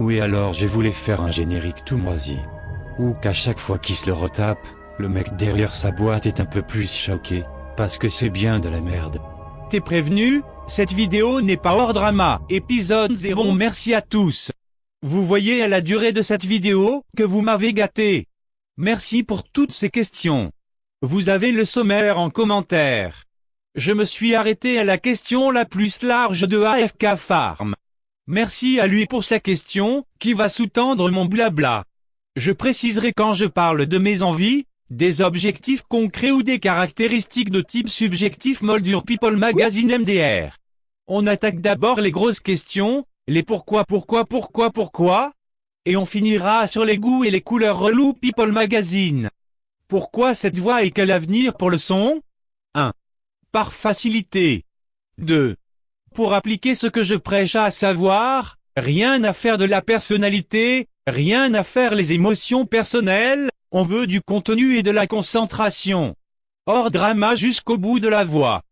Oui alors je voulais faire un générique tout moisi. Ou qu'à chaque fois qu'il se le retape, le mec derrière sa boîte est un peu plus choqué, parce que c'est bien de la merde. T'es prévenu? Cette vidéo n'est pas hors drama. Épisode 0 Merci à tous. Vous voyez à la durée de cette vidéo, que vous m'avez gâté. Merci pour toutes ces questions. Vous avez le sommaire en commentaire. Je me suis arrêté à la question la plus large de AFK Farm. Merci à lui pour sa question, qui va sous-tendre mon blabla. Je préciserai quand je parle de mes envies, des objectifs concrets ou des caractéristiques de type subjectif Moldure People Magazine MDR. On attaque d'abord les grosses questions, les pourquoi pourquoi pourquoi pourquoi, et on finira sur les goûts et les couleurs relous People Magazine. Pourquoi cette voix et quel avenir pour le son? 1. Par facilité. 2. Pour appliquer ce que je prêche à savoir, rien à faire de la personnalité, rien à faire les émotions personnelles, on veut du contenu et de la concentration. Hors drama jusqu'au bout de la voix.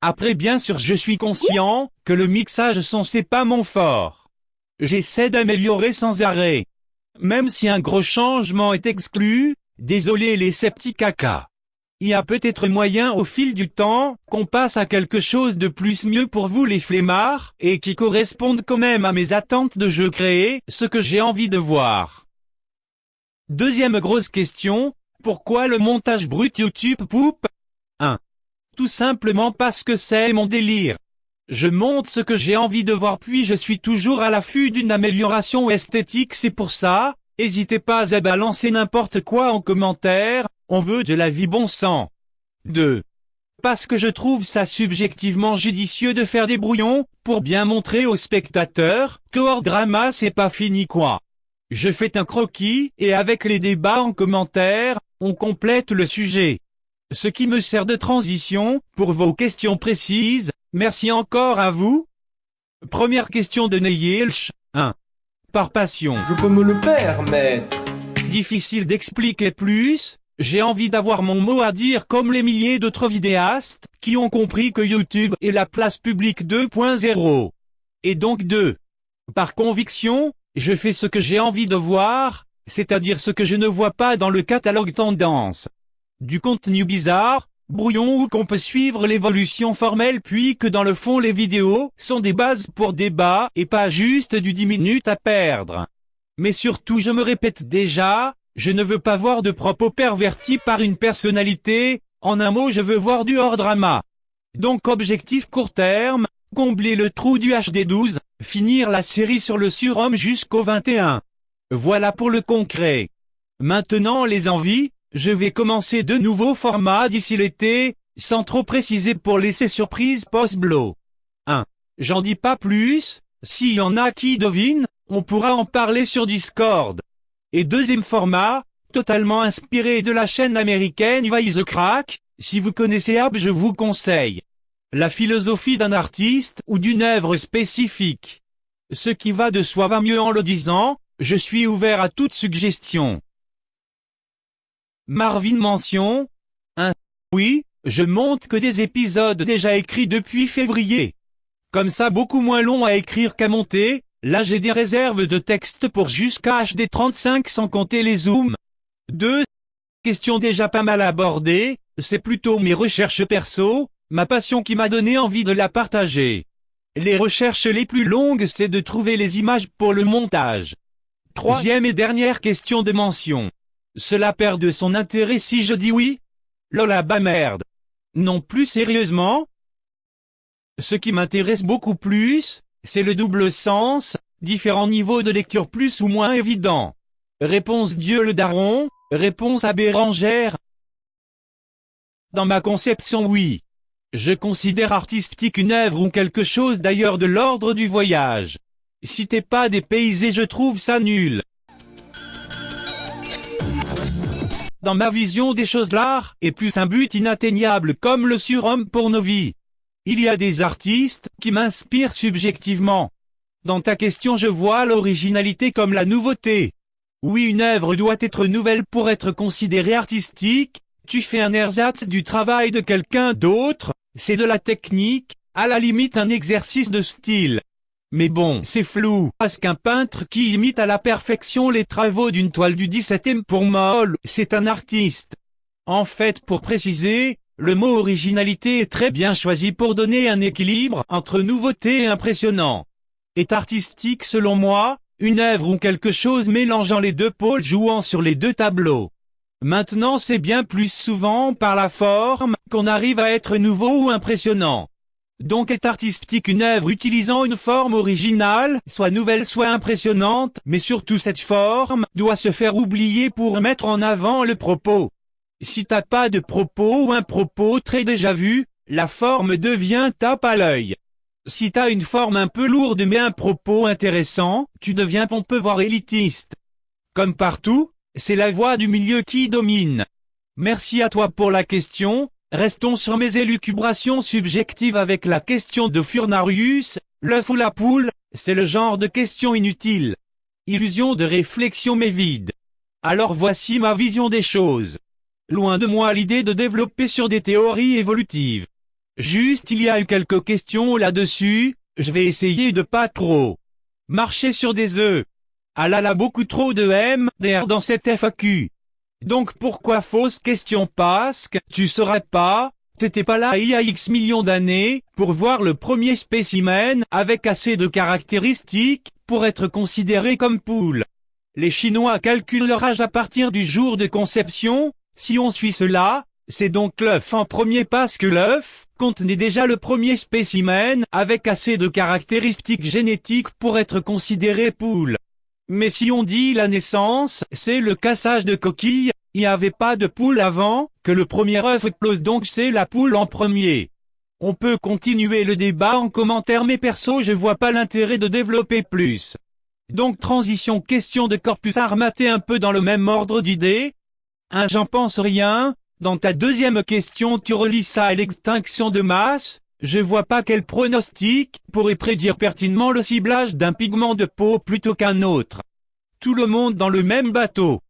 Après bien sûr je suis conscient, que le mixage son c'est pas mon fort. J'essaie d'améliorer sans arrêt. Même si un gros changement est exclu, désolé les sceptiques caca. Il y a peut-être moyen au fil du temps, qu'on passe à quelque chose de plus mieux pour vous les flemmards, et qui corresponde quand même à mes attentes de jeu créé, ce que j'ai envie de voir. Deuxième grosse question, pourquoi le montage brut YouTube poupe 1. Tout simplement parce que c'est mon délire. Je monte ce que j'ai envie de voir puis je suis toujours à l'affût d'une amélioration esthétique c'est pour ça, n'hésitez pas à balancer n'importe quoi en commentaire, on veut de la vie bon sang. 2. Parce que je trouve ça subjectivement judicieux de faire des brouillons, pour bien montrer aux spectateurs, que hors drama c'est pas fini quoi. Je fais un croquis, et avec les débats en commentaire, on complète le sujet. Ce qui me sert de transition, pour vos questions précises, merci encore à vous. Première question de Neyelch, 1. Par passion. Je peux me le permettre. Difficile d'expliquer plus, j'ai envie d'avoir mon mot à dire comme les milliers d'autres vidéastes, qui ont compris que YouTube est la place publique 2.0. Et donc 2. Par conviction, je fais ce que j'ai envie de voir, c'est-à-dire ce que je ne vois pas dans le catalogue tendance. Du contenu bizarre, brouillon ou qu'on peut suivre l'évolution formelle puis que dans le fond les vidéos sont des bases pour débat et pas juste du 10 minutes à perdre. Mais surtout je me répète déjà, je ne veux pas voir de propos pervertis par une personnalité, en un mot je veux voir du hors drama. Donc objectif court terme, combler le trou du HD12, finir la série sur le surhomme jusqu'au 21. Voilà pour le concret. Maintenant les envies, je vais commencer de nouveaux formats d'ici l'été, sans trop préciser pour laisser surprise post-blow. 1. J'en dis pas plus, s'il y en a qui devinent, on pourra en parler sur Discord. Et deuxième format, totalement inspiré de la chaîne américaine the Crack, si vous connaissez Ab je vous conseille la philosophie d'un artiste ou d'une œuvre spécifique. Ce qui va de soi va mieux en le disant, je suis ouvert à toute suggestion. Marvin mention 1. Oui, je monte que des épisodes déjà écrits depuis février. Comme ça beaucoup moins long à écrire qu'à monter, là j'ai des réserves de texte pour jusqu'à HD35 sans compter les zooms. 2. Question déjà pas mal abordée, c'est plutôt mes recherches perso, ma passion qui m'a donné envie de la partager. Les recherches les plus longues c'est de trouver les images pour le montage. Troisième et dernière question de mention. Cela perd de son intérêt si je dis oui? Lola bah merde. Non plus sérieusement? Ce qui m'intéresse beaucoup plus, c'est le double sens, différents niveaux de lecture plus ou moins évidents. Réponse Dieu le daron, réponse à Bérangère. Dans ma conception oui. Je considère artistique une œuvre ou quelque chose d'ailleurs de l'ordre du voyage. Si t'es pas dépaysé je trouve ça nul. Dans ma vision des choses l'art est plus un but inatteignable comme le surhomme pour nos vies. Il y a des artistes qui m'inspirent subjectivement. Dans ta question je vois l'originalité comme la nouveauté. Oui une œuvre doit être nouvelle pour être considérée artistique, tu fais un ersatz du travail de quelqu'un d'autre, c'est de la technique, à la limite un exercice de style. Mais bon, c'est flou, parce qu'un peintre qui imite à la perfection les travaux d'une toile du 17e pour Moll, c'est un artiste. En fait, pour préciser, le mot originalité est très bien choisi pour donner un équilibre entre nouveauté et impressionnant. Est artistique selon moi, une œuvre ou quelque chose mélangeant les deux pôles jouant sur les deux tableaux. Maintenant c'est bien plus souvent par la forme qu'on arrive à être nouveau ou impressionnant. Donc est artistique une œuvre utilisant une forme originale, soit nouvelle soit impressionnante, mais surtout cette forme doit se faire oublier pour mettre en avant le propos. Si t'as pas de propos ou un propos très déjà vu, la forme devient tape à l'œil. Si t'as une forme un peu lourde mais un propos intéressant, tu deviens pompeux voire élitiste. Comme partout, c'est la voix du milieu qui domine. Merci à toi pour la question, Restons sur mes élucubrations subjectives avec la question de Furnarius, l'œuf ou la poule, c'est le genre de question inutile. Illusion de réflexion mais vide. Alors voici ma vision des choses. Loin de moi l'idée de développer sur des théories évolutives. Juste il y a eu quelques questions là-dessus, je vais essayer de pas trop marcher sur des œufs. Ah là là beaucoup trop de M, d'air dans cette FAQ. Donc pourquoi fausse question parce que tu serais pas, t'étais pas là il y a X millions d'années, pour voir le premier spécimen avec assez de caractéristiques, pour être considéré comme poule. Les Chinois calculent leur âge à partir du jour de conception, si on suit cela, c'est donc l'œuf en premier parce que l'œuf contenait déjà le premier spécimen avec assez de caractéristiques génétiques pour être considéré poule. Mais si on dit la naissance, c'est le cassage de coquille, il n'y avait pas de poule avant, que le premier œuf close donc c'est la poule en premier. On peut continuer le débat en commentaire mais perso je vois pas l'intérêt de développer plus. Donc transition question de corpus armaté un peu dans le même ordre d'idées. Un j'en pense rien, dans ta deuxième question tu relis ça à l'extinction de masse, je vois pas quel pronostic pourrait prédire pertinemment le ciblage d'un pigment de peau plutôt qu'un autre. Tout le monde dans le même bateau.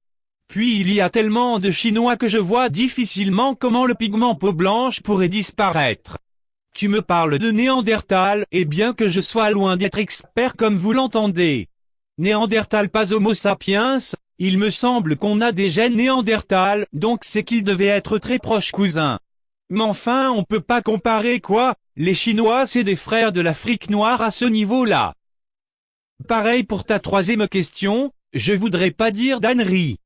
Puis il y a tellement de Chinois que je vois difficilement comment le pigment peau blanche pourrait disparaître. Tu me parles de Néandertal, et bien que je sois loin d'être expert comme vous l'entendez. Néandertal pas Homo sapiens, il me semble qu'on a des gènes Néandertal, donc c'est qu'ils devaient être très proches cousins. Mais enfin on peut pas comparer quoi, les Chinois c'est des frères de l'Afrique noire à ce niveau-là. Pareil pour ta troisième question, je voudrais pas dire d'ânerie.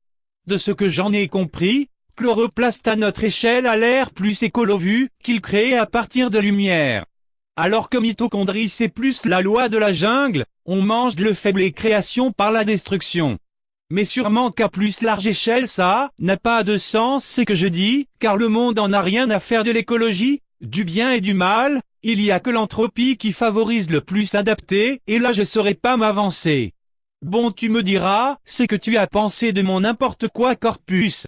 De ce que j'en ai compris, chloroplaste à notre échelle a l'air plus écolo-vu qu'il crée à partir de lumière. Alors que mitochondrie c'est plus la loi de la jungle, on mange le faible et création par la destruction. Mais sûrement qu'à plus large échelle ça n'a pas de sens ce que je dis, car le monde en a rien à faire de l'écologie, du bien et du mal, il y a que l'entropie qui favorise le plus adapté, et là je saurais pas m'avancer. Bon tu me diras, ce que tu as pensé de mon n'importe quoi corpus.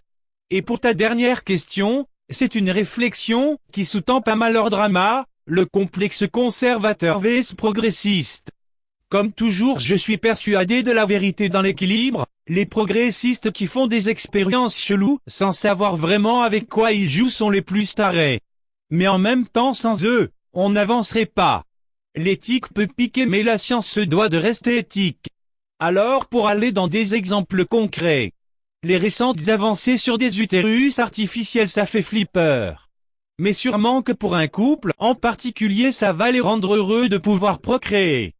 Et pour ta dernière question, c'est une réflexion qui sous-tend pas mal leur drama, le complexe conservateur vs progressiste. Comme toujours je suis persuadé de la vérité dans l'équilibre, les progressistes qui font des expériences cheloues sans savoir vraiment avec quoi ils jouent sont les plus tarés. Mais en même temps sans eux, on n'avancerait pas. L'éthique peut piquer mais la science se doit de rester éthique. Alors pour aller dans des exemples concrets, les récentes avancées sur des utérus artificiels ça fait flipper. Mais sûrement que pour un couple en particulier ça va les rendre heureux de pouvoir procréer.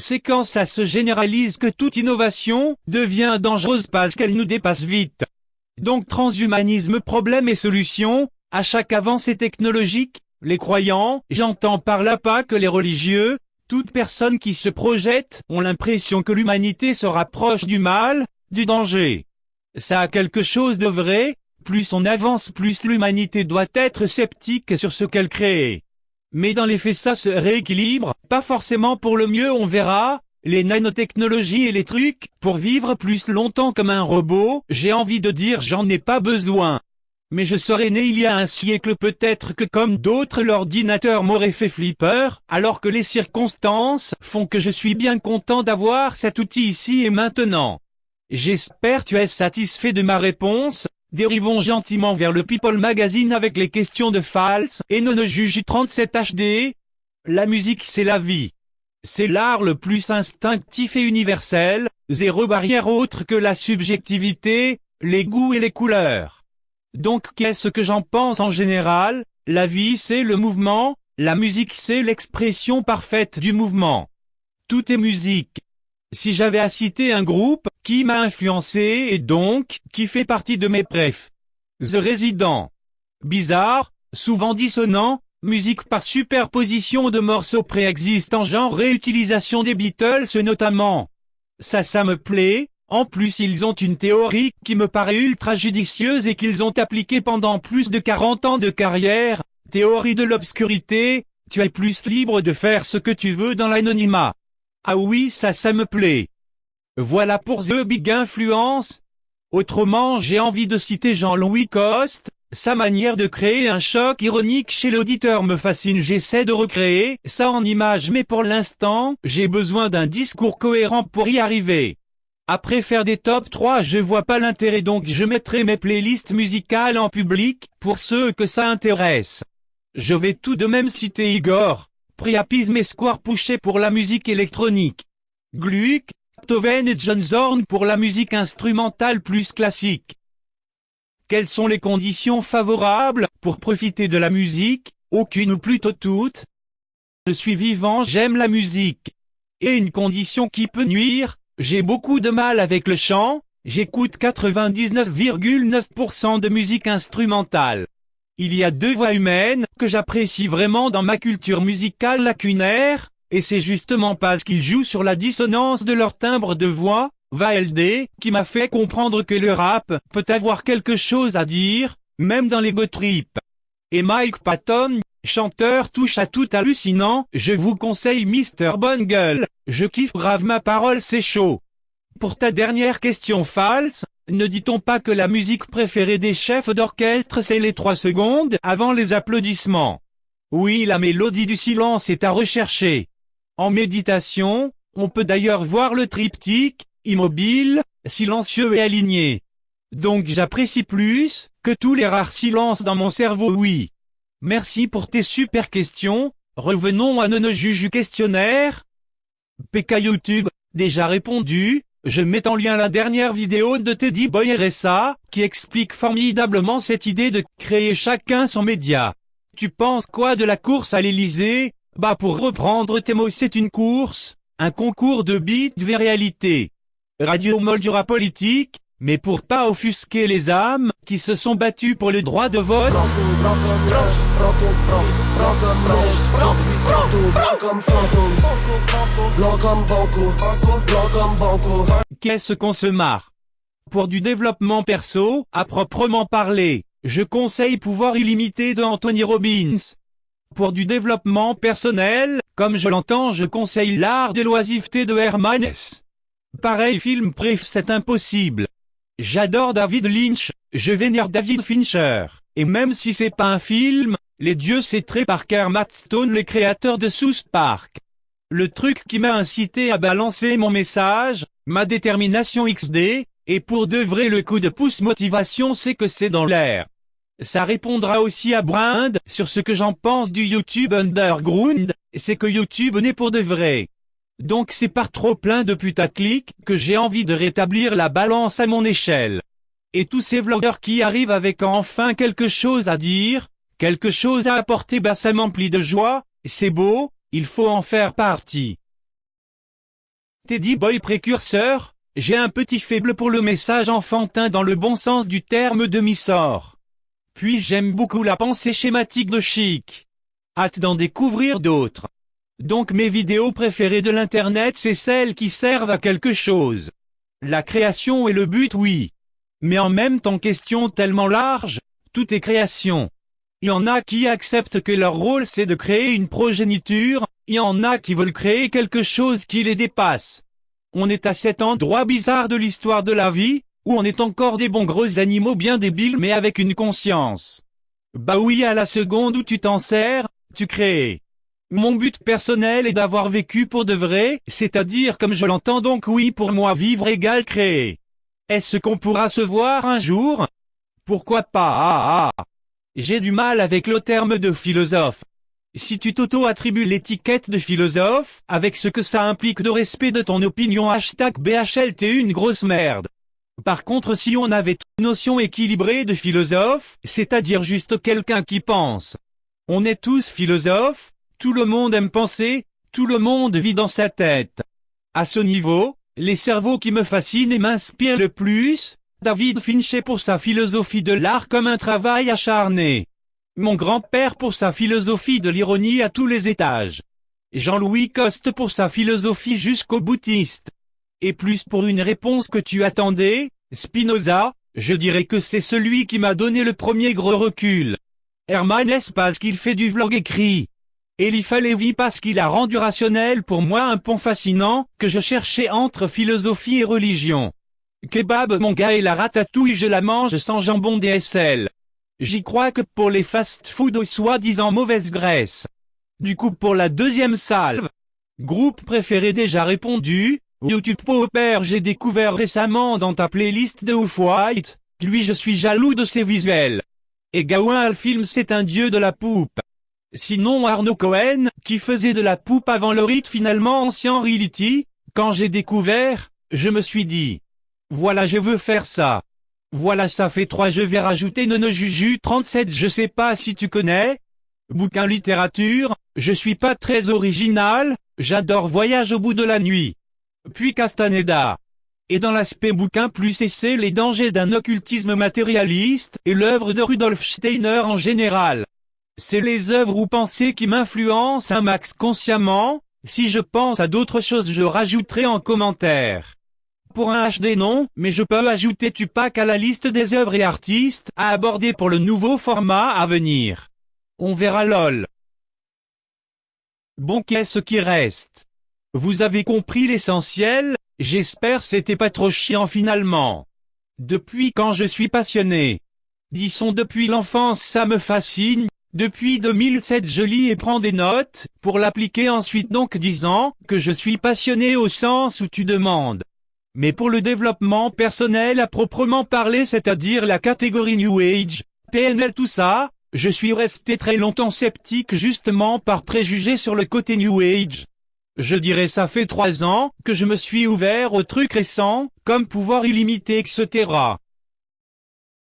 C'est quand ça se généralise que toute innovation devient dangereuse parce qu'elle nous dépasse vite. Donc transhumanisme problème et solution, à chaque avancée technologique, les croyants, j'entends par là pas que les religieux, toute personne qui se projette ont l'impression que l'humanité se rapproche du mal, du danger. Ça a quelque chose de vrai, plus on avance plus l'humanité doit être sceptique sur ce qu'elle crée. Mais dans les faits ça se rééquilibre, pas forcément pour le mieux on verra, les nanotechnologies et les trucs, pour vivre plus longtemps comme un robot, j'ai envie de dire j'en ai pas besoin. Mais je serais né il y a un siècle peut-être que comme d'autres l'ordinateur m'aurait fait flipper, alors que les circonstances font que je suis bien content d'avoir cet outil ici et maintenant. J'espère tu es satisfait de ma réponse, Dérivons gentiment vers le People Magazine avec les questions de Fals et non juge 37 HD. La musique c'est la vie. C'est l'art le plus instinctif et universel, zéro barrière autre que la subjectivité, les goûts et les couleurs. Donc qu'est-ce que j'en pense en général? La vie c'est le mouvement, la musique c'est l'expression parfaite du mouvement. Tout est musique. Si j'avais à citer un groupe, qui m'a influencé et donc, qui fait partie de mes préfs. The Resident. Bizarre, souvent dissonant, musique par superposition de morceaux préexistants genre réutilisation des Beatles notamment. Ça ça me plaît, en plus ils ont une théorie qui me paraît ultra judicieuse et qu'ils ont appliquée pendant plus de 40 ans de carrière, théorie de l'obscurité, tu es plus libre de faire ce que tu veux dans l'anonymat. Ah oui ça ça me plaît. Voilà pour The Big Influence. Autrement j'ai envie de citer Jean-Louis Coste, sa manière de créer un choc ironique chez l'auditeur me fascine j'essaie de recréer ça en images mais pour l'instant j'ai besoin d'un discours cohérent pour y arriver. Après faire des top 3 je vois pas l'intérêt donc je mettrai mes playlists musicales en public, pour ceux que ça intéresse. Je vais tout de même citer Igor, Priapisme et Square Pouché pour la musique électronique. Gluck, Toven et John Zorn pour la musique instrumentale plus classique. Quelles sont les conditions favorables pour profiter de la musique? Aucune ou plutôt toutes. Je suis vivant, j'aime la musique. Et une condition qui peut nuire, j'ai beaucoup de mal avec le chant, j'écoute 99,9% de musique instrumentale. Il y a deux voix humaines que j'apprécie vraiment dans ma culture musicale lacunaire, et c'est justement parce qu'ils jouent sur la dissonance de leur timbre de voix, VALD, qui m'a fait comprendre que le rap peut avoir quelque chose à dire, même dans les trip. Et Mike Patton, chanteur touche à tout hallucinant, je vous conseille Mr. Bungle, je kiffe grave ma parole c'est chaud. Pour ta dernière question false, ne dit-on pas que la musique préférée des chefs d'orchestre c'est les trois secondes avant les applaudissements? Oui la mélodie du silence est à rechercher. En méditation, on peut d'ailleurs voir le triptyque, immobile, silencieux et aligné. Donc j'apprécie plus, que tous les rares silences dans mon cerveau oui. Merci pour tes super questions, revenons à nos juju questionnaire. PK YouTube, déjà répondu, je mets en lien la dernière vidéo de Teddy Boy RSA, qui explique formidablement cette idée de créer chacun son média. Tu penses quoi de la course à l'Elysée? Bah pour reprendre tes mots c'est une course, un concours de beat de réalité. Radio Moldura politique, mais pour pas offusquer les âmes qui se sont battues pour le droit de vote. Qu'est-ce qu'on se marre? Pour du développement perso, à proprement parler, je conseille Pouvoir illimité de Anthony Robbins. Pour du développement personnel, comme je l'entends je conseille L'art de l'oisiveté de Herman S. Pareil film préf c'est impossible. J'adore David Lynch, je vénère David Fincher, et même si c'est pas un film, les dieux c'est très Parker Matt Stone les créateurs de South Park. Le truc qui m'a incité à balancer mon message, ma détermination XD, et pour de vrai le coup de pouce motivation c'est que c'est dans l'air. Ça répondra aussi à Brind sur ce que j'en pense du YouTube Underground, c'est que YouTube n'est pour de vrai. Donc c'est par trop plein de putaclic que j'ai envie de rétablir la balance à mon échelle. Et tous ces vlogueurs qui arrivent avec enfin quelque chose à dire, quelque chose à apporter bah ça m'emplit de joie, c'est beau, il faut en faire partie. Teddy Boy précurseur, j'ai un petit faible pour le message enfantin dans le bon sens du terme demi-sort. Puis j'aime beaucoup la pensée schématique de Chic. Hâte d'en découvrir d'autres. Donc mes vidéos préférées de l'internet c'est celles qui servent à quelque chose. La création est le but oui. Mais en même temps question tellement large, tout est création. Il y en a qui acceptent que leur rôle c'est de créer une progéniture, il y en a qui veulent créer quelque chose qui les dépasse. On est à cet endroit bizarre de l'histoire de la vie, où on est encore des bons gros animaux bien débiles mais avec une conscience. Bah oui à la seconde où tu t'en sers, tu crées. Mon but personnel est d'avoir vécu pour de vrai, c'est-à-dire comme je l'entends donc oui pour moi vivre égale créer. Est-ce qu'on pourra se voir un jour? Pourquoi pas? Ah, ah. J'ai du mal avec le terme de philosophe. Si tu t'auto-attribues l'étiquette de philosophe, avec ce que ça implique de respect de ton opinion hashtag BHL t'es une grosse merde. Par contre si on avait une notion équilibrée de philosophe, c'est-à-dire juste quelqu'un qui pense. On est tous philosophes, tout le monde aime penser, tout le monde vit dans sa tête. À ce niveau, les cerveaux qui me fascinent et m'inspirent le plus, David Fincher pour sa philosophie de l'art comme un travail acharné. Mon grand-père pour sa philosophie de l'ironie à tous les étages. Jean-Louis Coste pour sa philosophie jusqu'au boutiste. Et plus pour une réponse que tu attendais, Spinoza, je dirais que c'est celui qui m'a donné le premier gros recul. Herman Hesse parce qu'il fait du vlog écrit. Elifa Lévy parce qu'il a rendu rationnel pour moi un pont fascinant, que je cherchais entre philosophie et religion. Kebab mon gars et la ratatouille je la mange sans jambon DSL. J'y crois que pour les fast-food aux soi-disant mauvaise graisse. Du coup pour la deuxième salve. Groupe préféré déjà répondu, YouTube Popper j'ai découvert récemment dans ta playlist de Off-White, lui je suis jaloux de ses visuels. Et Gawain film c'est un dieu de la poupe. Sinon Arnaud Cohen, qui faisait de la poupe avant le rite finalement ancien reality, quand j'ai découvert, je me suis dit, voilà je veux faire ça. Voilà ça fait 3 je vais rajouter Nono Juju 37 je sais pas si tu connais. Bouquin littérature, je suis pas très original, j'adore Voyage au bout de la nuit. Puis Castaneda. Et dans l'aspect bouquin plus essai les dangers d'un occultisme matérialiste et l'œuvre de Rudolf Steiner en général. C'est les œuvres ou pensées qui m'influencent un max consciemment, si je pense à d'autres choses je rajouterai en commentaire pour un HD non, mais je peux ajouter Tupac à la liste des œuvres et artistes à aborder pour le nouveau format à venir. On verra lol. Bon qu'est-ce qui reste? Vous avez compris l'essentiel, j'espère c'était pas trop chiant finalement. Depuis quand je suis passionné? Disons depuis l'enfance ça me fascine, depuis 2007 je lis et prends des notes, pour l'appliquer ensuite donc disant que je suis passionné au sens où tu demandes. Mais pour le développement personnel à proprement parler, c'est-à-dire la catégorie New Age, PNL tout ça, je suis resté très longtemps sceptique justement par préjugé sur le côté New Age. Je dirais ça fait trois ans que je me suis ouvert aux trucs récents, comme pouvoir illimité etc.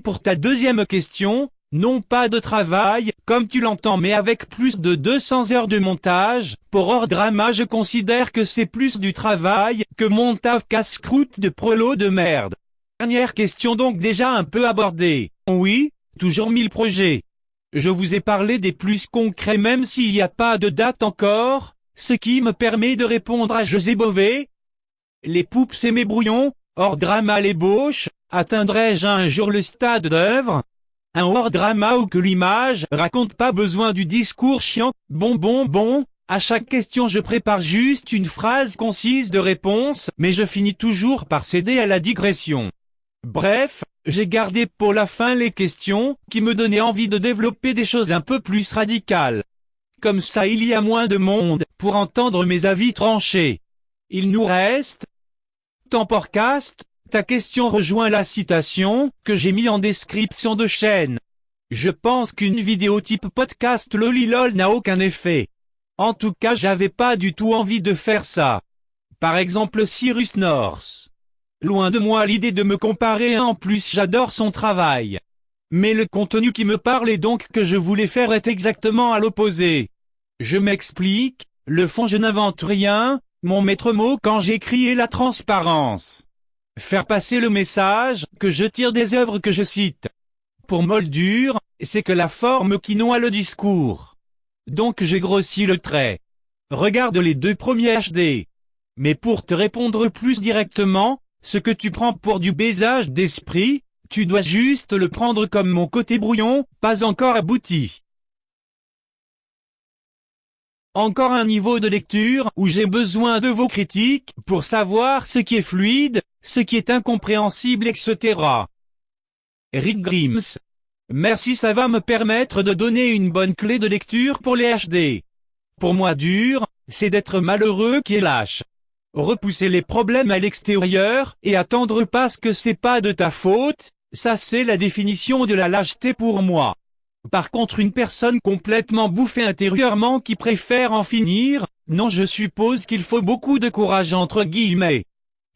Pour ta deuxième question, non pas de travail, comme tu l'entends mais avec plus de 200 heures de montage, pour hors drama je considère que c'est plus du travail, que mon taf casse-croûte de prolo de merde. Dernière question donc déjà un peu abordée. Oui, toujours mille projets. Je vous ai parlé des plus concrets même s'il n'y a pas de date encore, ce qui me permet de répondre à José Bové. Les poupes c'est mes brouillons, hors drama l'ébauche, atteindrai-je un jour le stade d'œuvre? Un hors drama où que l'image raconte pas besoin du discours chiant, bon bon bon, à chaque question je prépare juste une phrase concise de réponse, mais je finis toujours par céder à la digression. Bref, j'ai gardé pour la fin les questions, qui me donnaient envie de développer des choses un peu plus radicales. Comme ça il y a moins de monde, pour entendre mes avis tranchés. Il nous reste, Temporcast, ta question rejoint la citation que j'ai mis en description de chaîne. Je pense qu'une vidéo type podcast lolilol n'a aucun effet. En tout cas j'avais pas du tout envie de faire ça. Par exemple Cyrus North. Loin de moi l'idée de me comparer en plus j'adore son travail. Mais le contenu qui me parle et donc que je voulais faire est exactement à l'opposé. Je m'explique, le fond je n'invente rien, mon maître mot quand j'écris est la transparence. Faire passer le message que je tire des œuvres que je cite. Pour Moldure, c'est que la forme qui noie le discours. Donc j'ai grossi le trait. Regarde les deux premiers HD. Mais pour te répondre plus directement, ce que tu prends pour du baisage d'esprit, tu dois juste le prendre comme mon côté brouillon, pas encore abouti. Encore un niveau de lecture où j'ai besoin de vos critiques pour savoir ce qui est fluide, ce qui est incompréhensible etc. Rick Grims. Merci ça va me permettre de donner une bonne clé de lecture pour les HD. Pour moi dur, c'est d'être malheureux qui est lâche. Repousser les problèmes à l'extérieur et attendre parce que c'est pas de ta faute, ça c'est la définition de la lâcheté pour moi. Par contre une personne complètement bouffée intérieurement qui préfère en finir, non je suppose qu'il faut beaucoup de courage entre guillemets.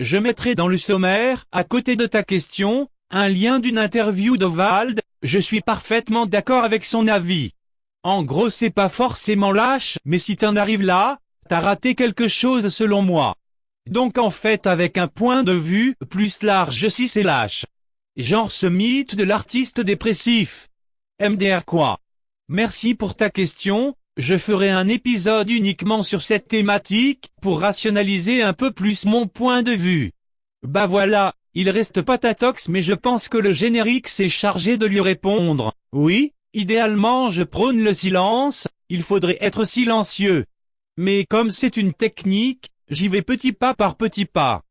Je mettrai dans le sommaire, à côté de ta question, un lien d'une interview de Vald, je suis parfaitement d'accord avec son avis. En gros c'est pas forcément lâche, mais si t'en arrives là, t'as raté quelque chose selon moi. Donc en fait avec un point de vue plus large si c'est lâche. Genre ce mythe de l'artiste dépressif. MDR quoi Merci pour ta question, je ferai un épisode uniquement sur cette thématique, pour rationaliser un peu plus mon point de vue. Bah voilà, il reste Patatox mais je pense que le générique s'est chargé de lui répondre. Oui, idéalement je prône le silence, il faudrait être silencieux. Mais comme c'est une technique, j'y vais petit pas par petit pas.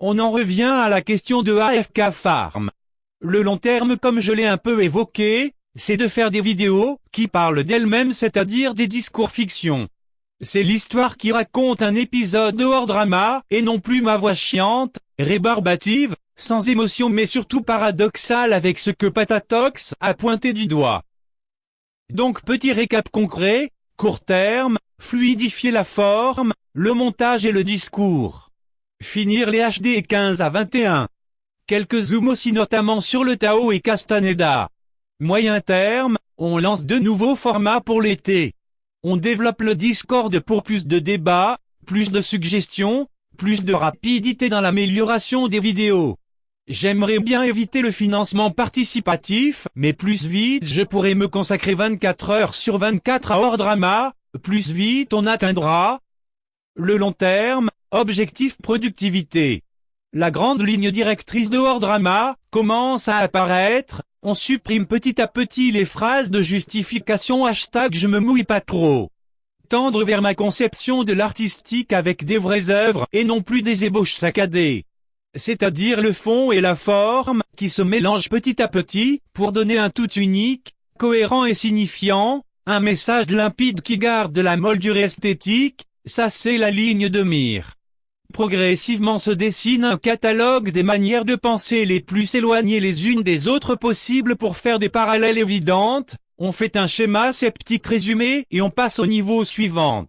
On en revient à la question de AFK Farm. Le long terme comme je l'ai un peu évoqué, c'est de faire des vidéos qui parlent d'elles-mêmes c'est-à-dire des discours fiction. C'est l'histoire qui raconte un épisode de hors drama, et non plus ma voix chiante, rébarbative, sans émotion mais surtout paradoxale avec ce que Patatox a pointé du doigt. Donc petit récap concret, court terme, fluidifier la forme, le montage et le discours. Finir les HD 15 à 21. Quelques zooms aussi notamment sur le Tao et Castaneda. Moyen terme, on lance de nouveaux formats pour l'été. On développe le Discord pour plus de débats, plus de suggestions, plus de rapidité dans l'amélioration des vidéos. J'aimerais bien éviter le financement participatif, mais plus vite je pourrai me consacrer 24 heures sur 24 à hors drama, plus vite on atteindra le long terme, objectif productivité. La grande ligne directrice de hors drama commence à apparaître, on supprime petit à petit les phrases de justification hashtag je me mouille pas trop. Tendre vers ma conception de l'artistique avec des vraies œuvres et non plus des ébauches saccadées. C'est-à-dire le fond et la forme, qui se mélangent petit à petit, pour donner un tout unique, cohérent et signifiant, un message limpide qui garde la moldure esthétique, ça c'est la ligne de mire. Progressivement se dessine un catalogue des manières de penser les plus éloignées les unes des autres possibles pour faire des parallèles évidentes, on fait un schéma sceptique résumé et on passe au niveau suivant.